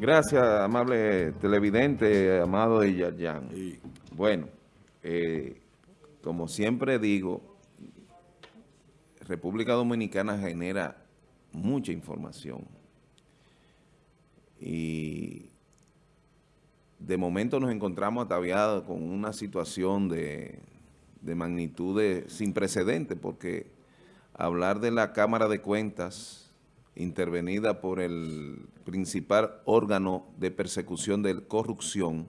Gracias, amable televidente, amado de. Bueno, eh, como siempre digo, República Dominicana genera mucha información. Y de momento nos encontramos ataviados con una situación de, de magnitudes sin precedentes, porque hablar de la Cámara de Cuentas intervenida por el principal órgano de persecución de corrupción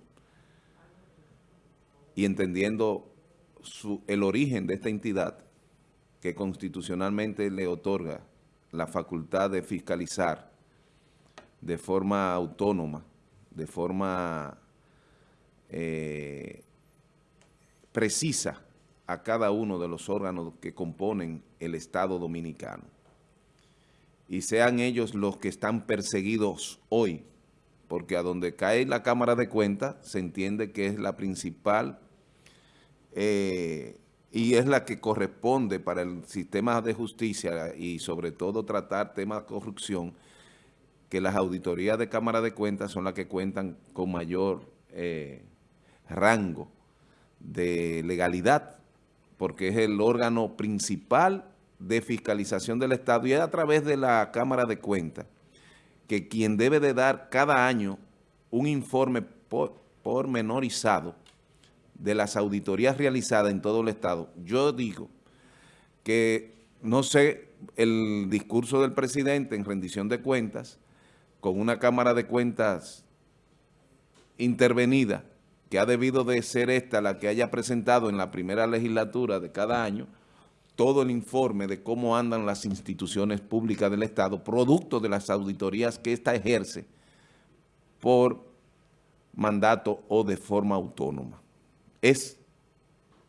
y entendiendo el origen de esta entidad que constitucionalmente le otorga la facultad de fiscalizar de forma autónoma, de forma eh, precisa a cada uno de los órganos que componen el Estado Dominicano y sean ellos los que están perseguidos hoy, porque a donde cae la Cámara de Cuentas se entiende que es la principal eh, y es la que corresponde para el sistema de justicia y sobre todo tratar temas de corrupción, que las auditorías de Cámara de Cuentas son las que cuentan con mayor eh, rango de legalidad, porque es el órgano principal de fiscalización del Estado y es a través de la Cámara de Cuentas que quien debe de dar cada año un informe pormenorizado de las auditorías realizadas en todo el Estado. Yo digo que, no sé, el discurso del presidente en rendición de cuentas, con una Cámara de Cuentas intervenida, que ha debido de ser esta la que haya presentado en la primera legislatura de cada año, todo el informe de cómo andan las instituciones públicas del Estado, producto de las auditorías que ésta ejerce por mandato o de forma autónoma. Es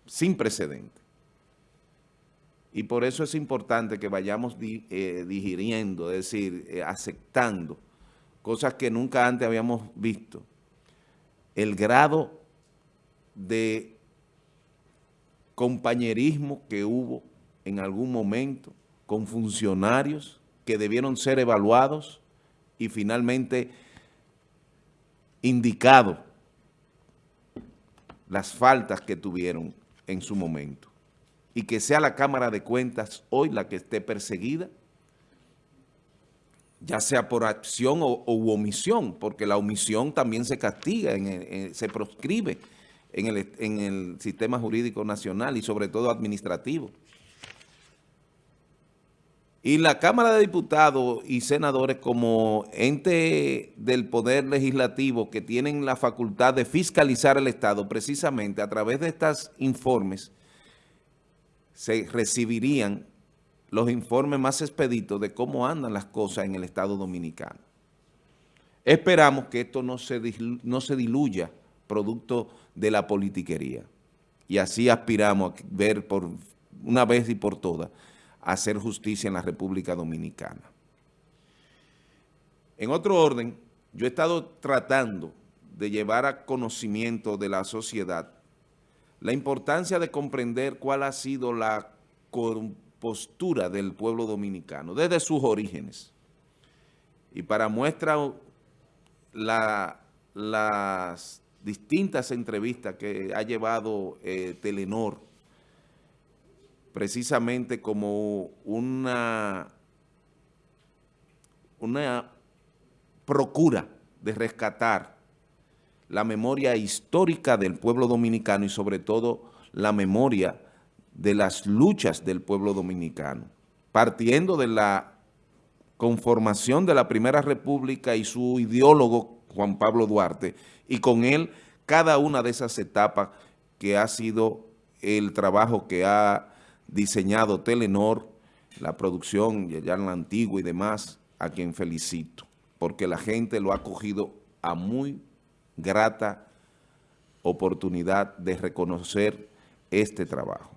sin precedente. Y por eso es importante que vayamos eh, digiriendo, es decir, eh, aceptando cosas que nunca antes habíamos visto. El grado de compañerismo que hubo en algún momento con funcionarios que debieron ser evaluados y finalmente indicado las faltas que tuvieron en su momento. Y que sea la Cámara de Cuentas hoy la que esté perseguida, ya sea por acción o, omisión, porque la omisión también se castiga, se proscribe en el, en el sistema jurídico nacional y sobre todo administrativo. Y la Cámara de Diputados y Senadores como ente del Poder Legislativo que tienen la facultad de fiscalizar el Estado, precisamente a través de estos informes, se recibirían los informes más expeditos de cómo andan las cosas en el Estado Dominicano. Esperamos que esto no se, no se diluya producto de la politiquería. Y así aspiramos a ver por una vez y por todas hacer justicia en la República Dominicana. En otro orden, yo he estado tratando de llevar a conocimiento de la sociedad la importancia de comprender cuál ha sido la postura del pueblo dominicano desde sus orígenes. Y para muestra las distintas entrevistas que ha llevado eh, Telenor precisamente como una, una procura de rescatar la memoria histórica del pueblo dominicano y sobre todo la memoria de las luchas del pueblo dominicano, partiendo de la conformación de la Primera República y su ideólogo Juan Pablo Duarte, y con él cada una de esas etapas que ha sido el trabajo que ha diseñado Telenor, la producción, ya en la antigua y demás, a quien felicito, porque la gente lo ha cogido a muy grata oportunidad de reconocer este trabajo.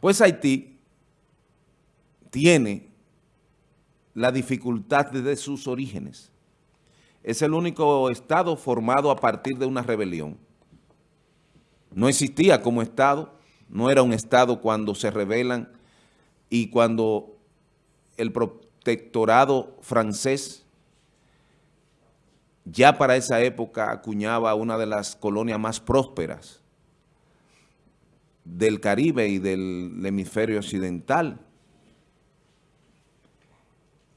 Pues Haití tiene la dificultad desde sus orígenes. Es el único estado formado a partir de una rebelión. No existía como estado no era un Estado cuando se rebelan y cuando el protectorado francés ya para esa época acuñaba una de las colonias más prósperas del Caribe y del hemisferio occidental.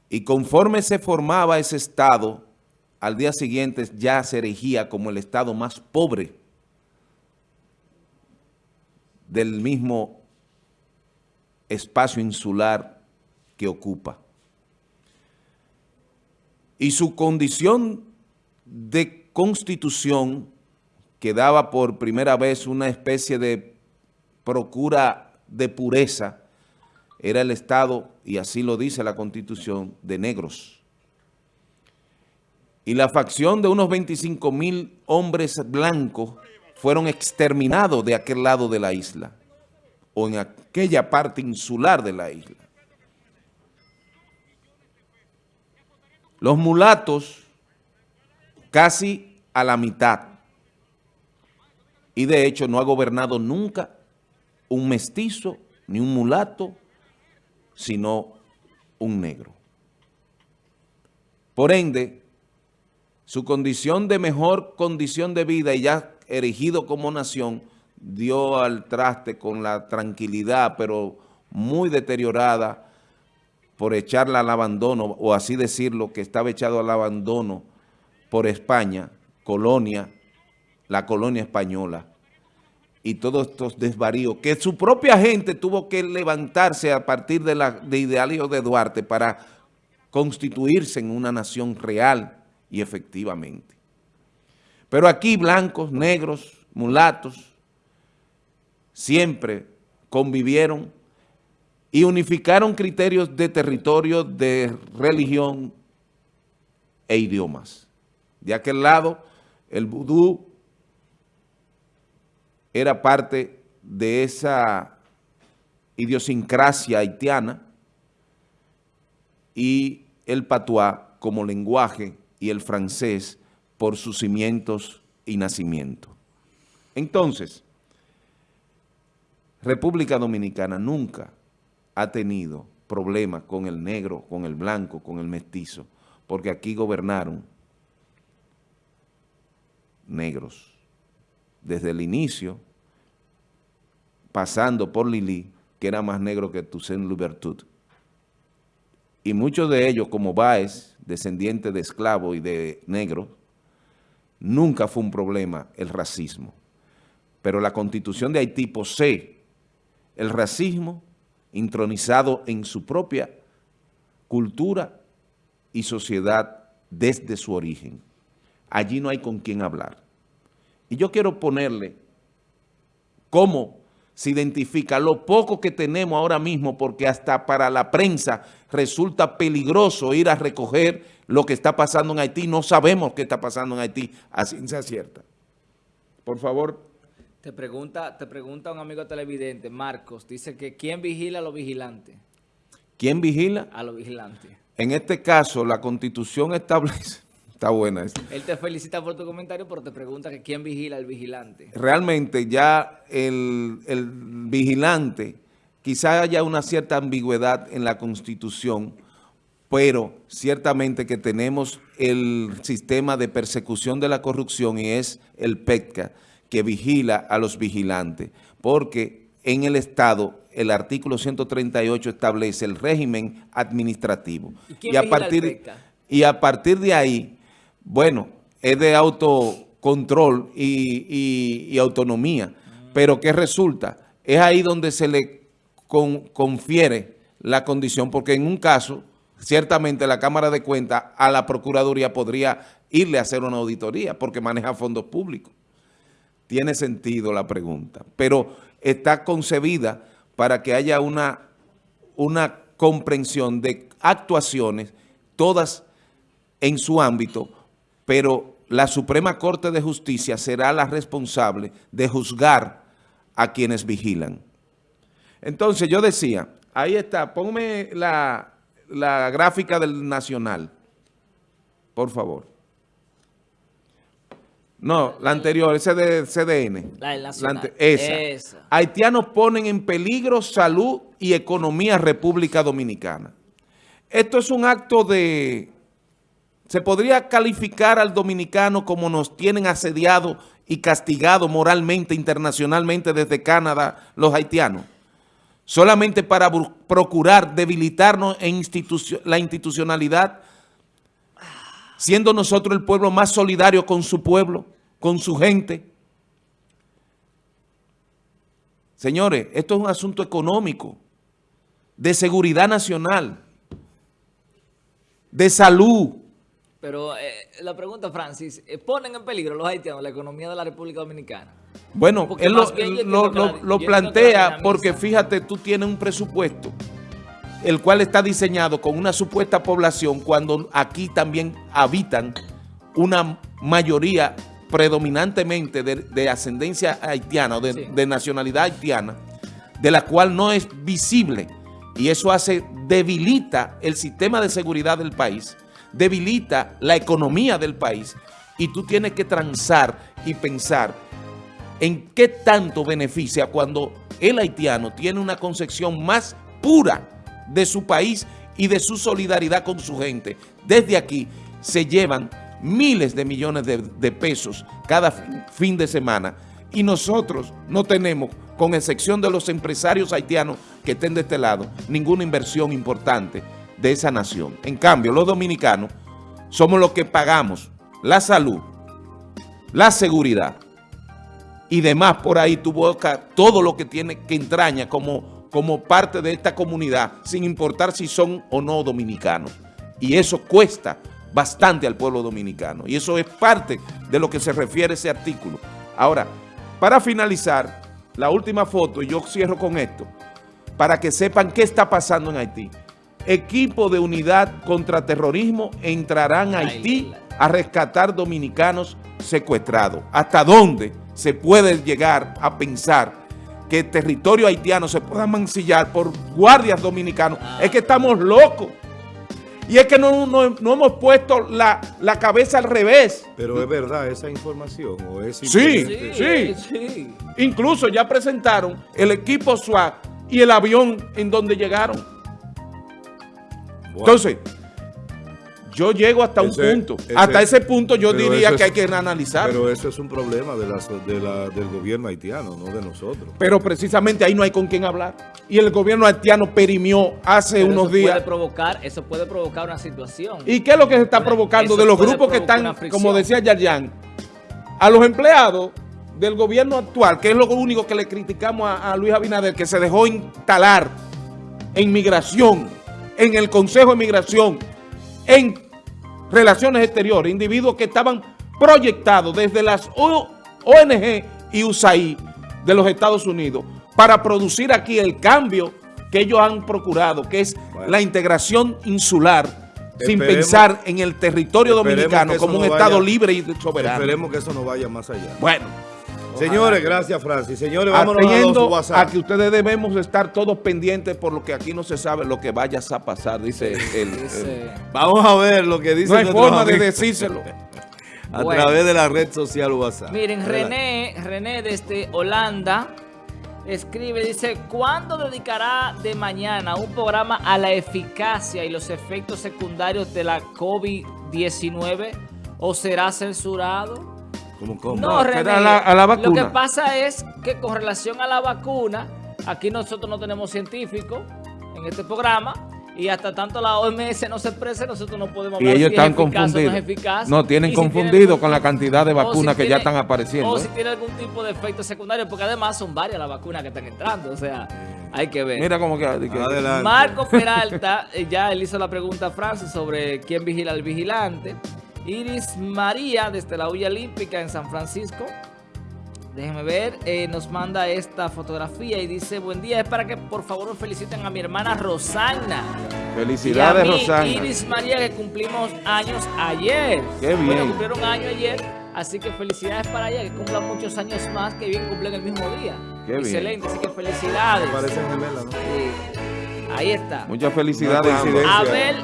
Y conforme se formaba ese estado, al día siguiente ya se erigía como el estado más pobre del mismo espacio insular que ocupa. Y su condición de constitución que daba por primera vez una especie de procura de pureza, era el Estado, y así lo dice la Constitución, de negros. Y la facción de unos 25 mil hombres blancos fueron exterminados de aquel lado de la isla, o en aquella parte insular de la isla. Los mulatos, casi a la mitad, y de hecho no ha gobernado nunca un mestizo, ni un mulato, sino un negro. Por ende, su condición de mejor condición de vida y ya erigido como nación, dio al traste con la tranquilidad, pero muy deteriorada por echarla al abandono, o así decirlo, que estaba echado al abandono por España, colonia, la colonia española, y todos estos desvaríos, que su propia gente tuvo que levantarse a partir de, la, de de Duarte para constituirse en una nación real y efectivamente. Pero aquí blancos, negros, mulatos, siempre convivieron y unificaron criterios de territorio, de religión e idiomas. De aquel lado, el vudú era parte de esa idiosincrasia haitiana y el patuá como lenguaje y el francés por sus cimientos y nacimiento. Entonces, República Dominicana nunca ha tenido problemas con el negro, con el blanco, con el mestizo, porque aquí gobernaron negros desde el inicio, pasando por Lili, que era más negro que Toussaint Louverture. Y muchos de ellos, como Baez, descendiente de esclavo y de negro, nunca fue un problema el racismo. Pero la Constitución de Haití posee el racismo intronizado en su propia cultura y sociedad desde su origen. Allí no hay con quién hablar. Y yo quiero ponerle cómo se identifica lo poco que tenemos ahora mismo, porque hasta para la prensa resulta peligroso ir a recoger lo que está pasando en Haití. No sabemos qué está pasando en Haití a ciencia cierta. Por favor. Te pregunta, te pregunta un amigo televidente, Marcos, dice que ¿quién vigila a los vigilantes? ¿Quién vigila? A los vigilantes. En este caso, la Constitución establece Está buena esa. Él te felicita por tu comentario, pero te pregunta que quién vigila al vigilante. Realmente ya el, vigilante, quizá haya una cierta ambigüedad en la Constitución, pero ciertamente que tenemos el sistema de persecución de la corrupción y es el PETCA, que vigila a los vigilantes, porque en el Estado el artículo 138 establece el régimen administrativo. ¿Y, a partir, y a partir de ahí bueno, es de autocontrol y, autonomía. Pero ¿qué resulta? Es ahí donde se le confiere la condición, porque en un caso, ciertamente la Cámara de Cuentas a la Procuraduría podría irle a hacer una auditoría, porque maneja fondos públicos. Tiene sentido la pregunta, pero está concebida para que haya una, una comprensión de actuaciones, todas en su ámbito, pero la Suprema Corte de Justicia será la responsable de juzgar a quienes vigilan. Entonces yo decía, ahí está, ponme la, gráfica del Nacional, por favor. No, la anterior, ese de CDN. La del Nacional. esa. Haitianos ponen en peligro salud y economía República Dominicana. Esto es un acto de se podría calificar al dominicano como nos tienen asediado y castigado moralmente, internacionalmente desde Canadá los haitianos, solamente para procurar debilitarnos en la institucionalidad, siendo nosotros el pueblo más solidario con su pueblo, con su gente. Señores, esto es un asunto económico, de seguridad nacional, de salud, pero eh, la pregunta, Francis, eh, ¿ponen en peligro los haitianos la economía de la República Dominicana? Bueno, él lo, plantea porque fíjate, tú tienes un presupuesto el cual está diseñado con una supuesta población cuando aquí también habitan una mayoría predominantemente de, ascendencia haitiana o de, de nacionalidad haitiana, de la cual no es visible. Y eso hace, debilita el sistema de seguridad del país debilita la economía del país y tú tienes que transar y pensar en qué tanto beneficia cuando el haitiano tiene una concepción más pura de su país y de su solidaridad con su gente. Desde aquí se llevan miles de millones de, pesos cada fin de semana y nosotros no tenemos, con excepción de los empresarios haitianos que estén de este lado, ninguna inversión importante de esa nación. En cambio, los dominicanos somos los que pagamos la salud, la seguridad y demás por ahí tu boca, todo lo que tiene que entraña como, como parte de esta comunidad, sin importar si son o no dominicanos. Y eso cuesta bastante al pueblo dominicano. Y eso es parte de lo que se refiere ese artículo. Ahora, para finalizar, la última foto, y yo cierro con esto, para que sepan qué está pasando en Haití equipo de unidad contra terrorismo entrarán a Haití a rescatar dominicanos secuestrados. ¿Hasta dónde se puede llegar a pensar que el territorio haitiano se pueda mancillar por guardias dominicanos? Es que estamos locos. Y es que no, hemos puesto la, cabeza al revés. Pero es verdad esa información. ¿o es sí, sí, sí, Incluso ya presentaron el equipo SWAT y el avión en donde llegaron. Entonces, yo llego hasta un punto. hasta ese punto yo diría que hay que analizar. Pero eso es un problema de del gobierno haitiano, no de nosotros. Pero precisamente ahí no hay con quién hablar. Y el gobierno haitiano perimió hace unos días. Puede provocar, eso puede provocar una situación. ¿Y qué es lo que se está provocando de los grupos que están, como decía Yayan, a los empleados del gobierno actual, que es lo único que le criticamos a, a Luis Abinader, que se dejó instalar en migración en el Consejo de Migración, en Relaciones Exteriores, individuos que estaban proyectados desde las ONG y USAID de los Estados Unidos para producir aquí el cambio que ellos han procurado, que es la integración insular, sin pensar en el territorio dominicano como un Estado libre y soberano. Esperemos que eso no vaya más allá. Bueno. Señores, gracias Francis. Señores, vámonos a los WhatsApp. a que ustedes debemos estar todos pendientes por lo que aquí no se sabe lo que vaya a pasar, dice él. Vamos a ver lo que dice No hay forma de decírselo. a través de la red social WhatsApp. Miren, René, René desde Holanda escribe, dice, ¿cuándo dedicará de mañana un programa a la eficacia y los efectos secundarios de la COVID-19 o será censurado? No, René, a la, vacuna. Lo que pasa es que con relación a la vacuna, aquí nosotros no tenemos científicos en este programa y hasta tanto la OMS no se exprese, nosotros no podemos hablar y ellos están confundidos. no, tienen confundido con la cantidad de vacunas que ya están apareciendo. O si tiene algún tipo de efecto secundario, porque además son varias las vacunas que están entrando, o sea, hay que ver. Mira cómo que... Adelante. Marco Peralta, eh, ya él hizo la pregunta a Francis sobre quién vigila al vigilante. Iris María, desde la Olla Olímpica en San Francisco. Déjenme ver, eh, nos manda esta fotografía y dice, buen día, es para que por favor nos feliciten a mi hermana Rosana. Felicidades, y a mí, Rosana. Iris María, que cumplimos años ayer. Qué bien. Bueno, cumplieron año ayer, así que felicidades para ella, que cumpla muchos años más, que bien cumplen el mismo día. Qué Excelente, así que felicidades. parecen gemelas, ¿no? Sí. Ahí está. Muchas felicidades. Abel,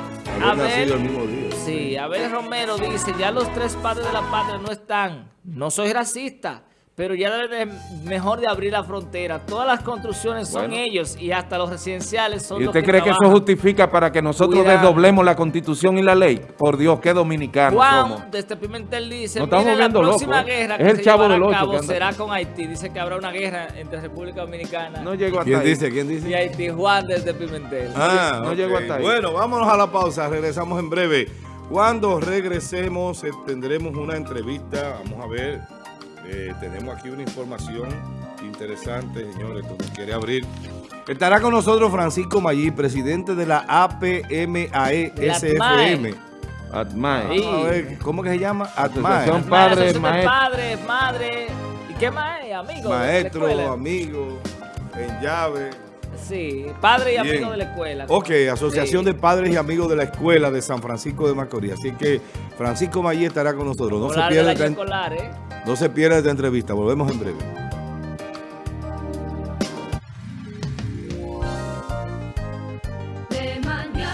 Abel, el mismo día. Sí, Abel Romero dice, ya los tres padres de la patria no están. No soy racista, pero ya debe de mejor de abrir la frontera. Todas las construcciones son Bueno. ellos y hasta los residenciales son ¿Y los usted cree que eso justifica para que nosotros Cuidado. desdoblemos la constitución y la ley? Por Dios, qué dominicanos somos. Juan, desde Pimentel dice, Nos estamos "Mire, la próxima locos, ¿eh? guerra Es que el se Chavo del a Ocho cabo que anda- será con Haití. Dice que habrá una guerra entre República Dominicana No llego hasta ¿Quién ahí. dice? ¿Quién y dice? Haití. Juan desde Pimentel. Ah, no ok. llego hasta ahí. Bueno, vámonos a la pausa. Regresamos en breve. Cuando regresemos eh, tendremos una entrevista. Vamos a ver. eh, tenemos aquí una información interesante, señores. Nos quiere abrir. Estará con nosotros Francisco Mayí, presidente de la APMAE De la SFM. Atmae. Sí. Vamos a ver, ¿cómo que se llama? ATMAE. Padre, Padre, asociación de maestro. padre, madre. ¿Y qué más es? Amigo. de la Maestro, escuela. amigo, en llave. Sí, padre y Bien. amigo de la escuela. Ok, Asociación Sí. de Padres y Amigos de la Escuela de San Francisco de Macorís. Así que Francisco Mayí estará con nosotros. No se, pierda esta, escolar, ¿eh? no se pierda esta entrevista. Volvemos en breve.